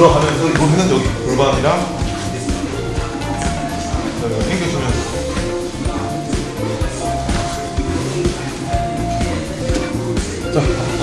들어가면서 여기는 여기 골반이랑 당겨주면서 자,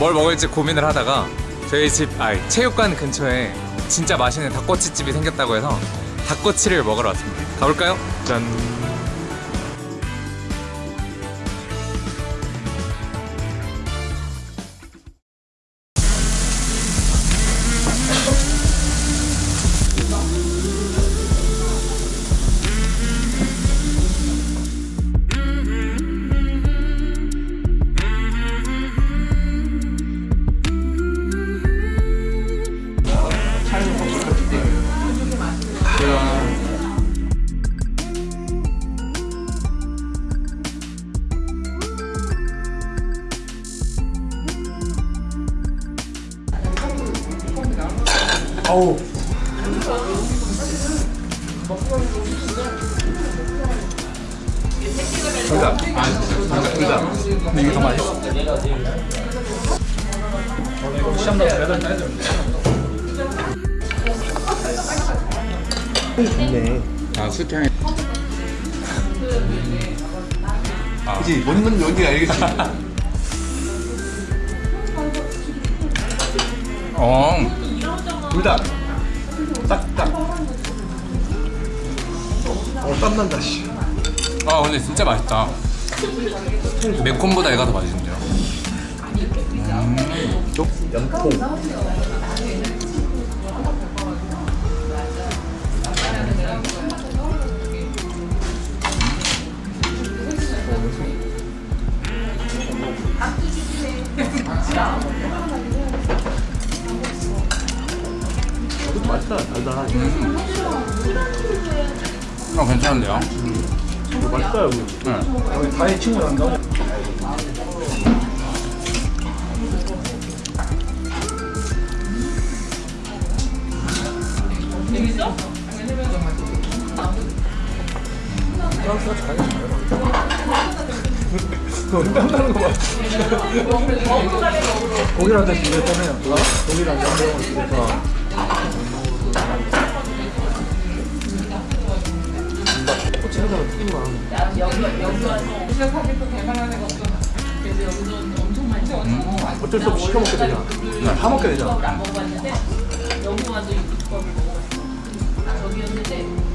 뭘 먹을지 고민을 하다가 저희 집, 아 체육관 근처에 진짜 맛있는 닭꼬치집이 생겼다고 해서 닭꼬치를 먹으러 왔습니다. 가볼까요? 짠. 아우. 근데 이게 더 맛있어. 좋네. 아 수탕이. 그치, 뭔 건지 뭔지 알겠지? 어. 둘 다. 딱, 딱. 어, 땀난다, 씨. 아 근데 진짜 맛있다. 매콤보다 얘가 더 맛있는데요. 쪽, 연통. 맛있다, 달달하네. 어 괜찮은데요? 이거 맛있다, 여기. 네. 여기 가해 친구 난다. 땀나는 거 봐. 고기랑 다 비렸잖아요. 고기랑 양념을 비려서. 꼬치에다가 튀기만. 어쩔 수 없이 시켜 먹게 되잖아. 사 먹게 되잖아. 먹어봤는데 여기 와서 이 비법을 먹어봤어. 저기였는데